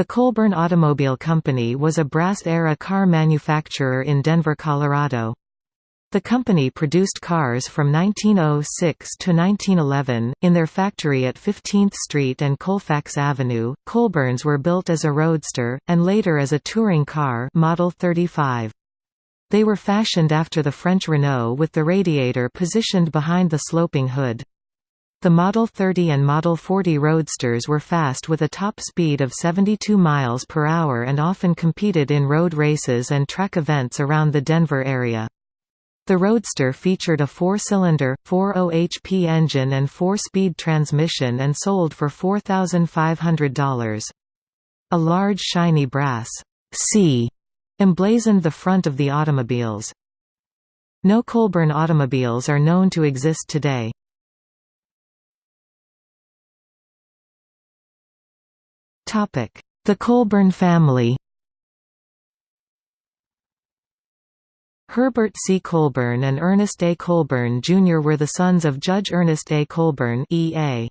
The Colburn Automobile Company was a brass-era car manufacturer in Denver, Colorado. The company produced cars from 1906 to 1911. In their factory at 15th Street and Colfax Avenue, Colburns were built as a roadster, and later as a touring car Model 35. They were fashioned after the French Renault with the radiator positioned behind the sloping hood. The Model 30 and Model 40 Roadsters were fast with a top speed of 72 miles per hour and often competed in road races and track events around the Denver area. The Roadster featured a four-cylinder, 4.0 HP engine and four-speed transmission and sold for $4,500. A large shiny brass C emblazoned the front of the automobiles. No Colburn automobiles are known to exist today. The Colburn family Herbert C. Colburn and Ernest A. Colburn Jr. were the sons of Judge Ernest A. Colburn E.A.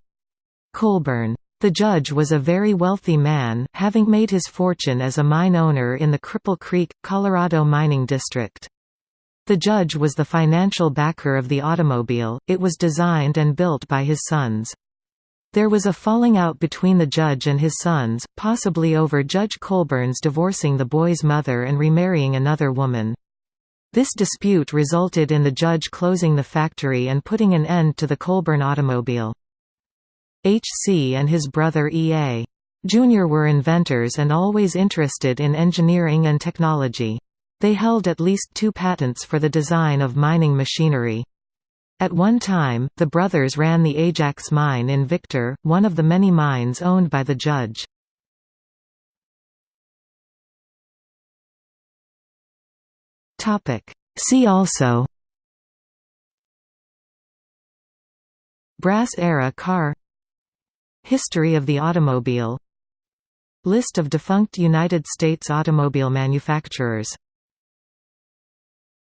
Colburn. The judge was a very wealthy man, having made his fortune as a mine owner in the Cripple Creek, Colorado mining district. The judge was the financial backer of the automobile, it was designed and built by his sons. There was a falling out between the judge and his sons, possibly over Judge Colburn's divorcing the boy's mother and remarrying another woman. This dispute resulted in the judge closing the factory and putting an end to the Colburn automobile. H.C. and his brother E.A. Jr. were inventors and always interested in engineering and technology. They held at least two patents for the design of mining machinery. At one time, the brothers ran the Ajax mine in Victor, one of the many mines owned by the judge. See also Brass-era car History of the automobile List of defunct United States automobile manufacturers